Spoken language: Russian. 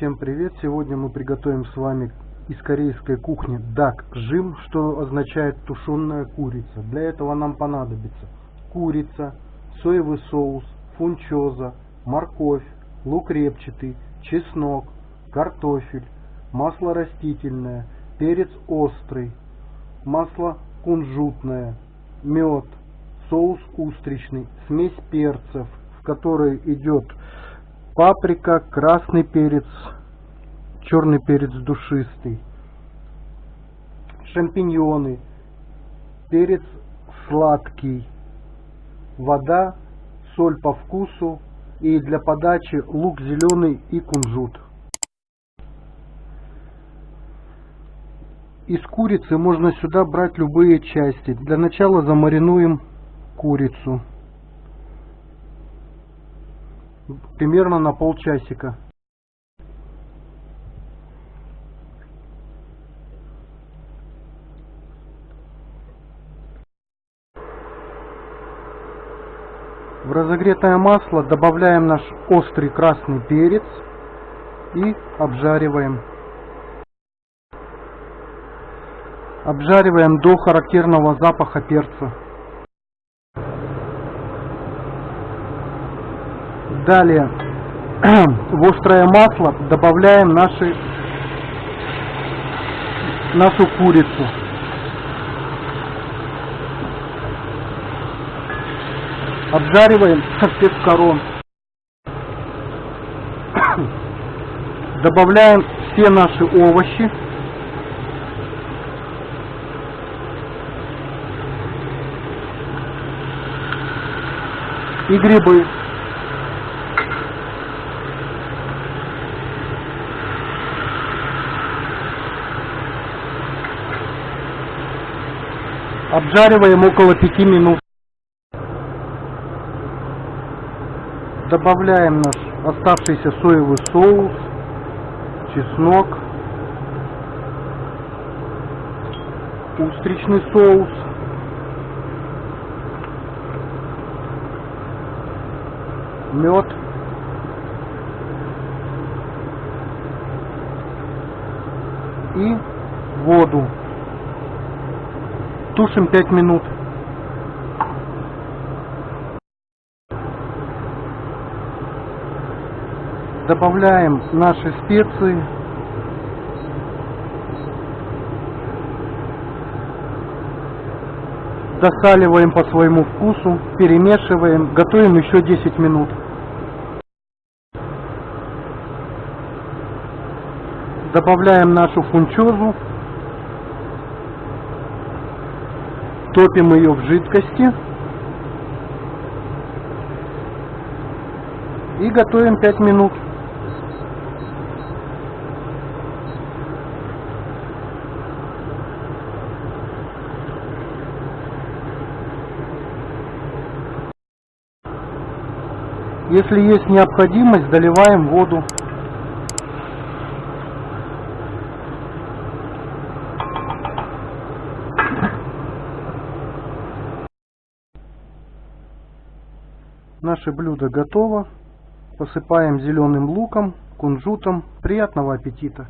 Всем привет! Сегодня мы приготовим с вами из корейской кухни дак жим, что означает тушеная курица. Для этого нам понадобится курица, соевый соус, фунчоза, морковь, лук репчатый, чеснок, картофель, масло растительное, перец острый, масло кунжутное, мед, соус устричный, смесь перцев, в которой идет паприка, красный перец, черный перец душистый, шампиньоны, перец сладкий, вода, соль по вкусу и для подачи лук зеленый и кунжут. Из курицы можно сюда брать любые части. Для начала замаринуем курицу. Примерно на полчасика. В разогретое масло добавляем наш острый красный перец и обжариваем. Обжариваем до характерного запаха перца. Далее в острое масло добавляем наши, нашу курицу. Обжариваем всех сторон. Добавляем все наши овощи. И грибы. Обжариваем около 5 минут. Добавляем наш оставшийся соевый соус, чеснок, устричный соус, мед, и воду. Тушим 5 минут. Добавляем наши специи. Досаливаем по своему вкусу, перемешиваем, готовим еще 10 минут. Добавляем нашу фунчозу Топим ее в жидкости. И готовим 5 минут. Если есть необходимость, доливаем воду. Наше блюдо готово. Посыпаем зеленым луком, кунжутом. Приятного аппетита!